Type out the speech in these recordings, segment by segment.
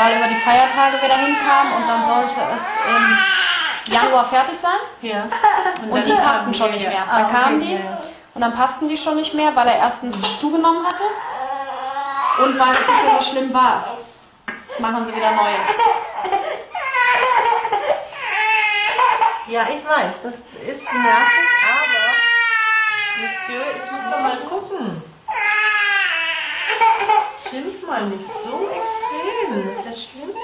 weil über die Feiertage wieder hinkamen und dann sollte es im Januar fertig sein. Ja. Und dann die kamen passten schon nicht mehr. Ah, Dann kamen okay, die ja, und dann passten die schon nicht mehr, weil er erstens zugenommen hatte und weil es nicht so schlimm war. Machen sie wieder neue. Ja, ich weiß, das ist nervig, aber Monsieur, ich muss doch mal gucken. Schimpf mal nicht so. Das ist ja schlimm mit dir.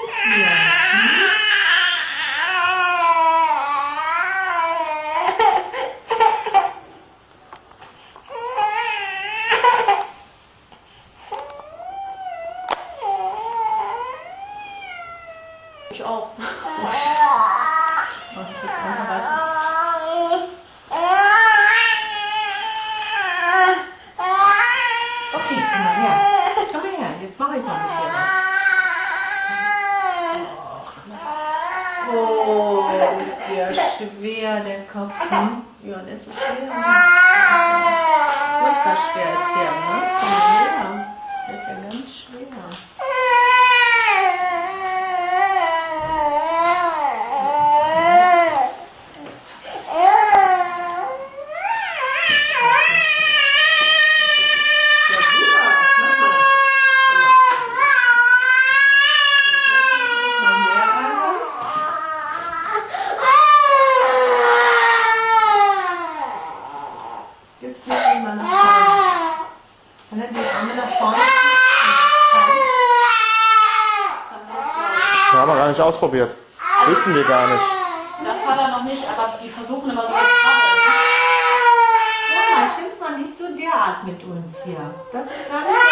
Ich auch. Mach ich jetzt einfach was. Okay, komm mal her. Komm mal her, jetzt mache ich mal mit dir was. Oh, ist der schwer, der Kopf. Hm? Ja, der ist so schwer. Furchtbar Mal nach vorne. Kann er die Arme nach vorne ziehen? Haben wir gar nicht ausprobiert. Wissen wir gar nicht. Das hat er noch nicht, aber die versuchen immer so was Krabbe. Ja, schimpf mal nicht so derart mit uns hier. Das ist gar nicht.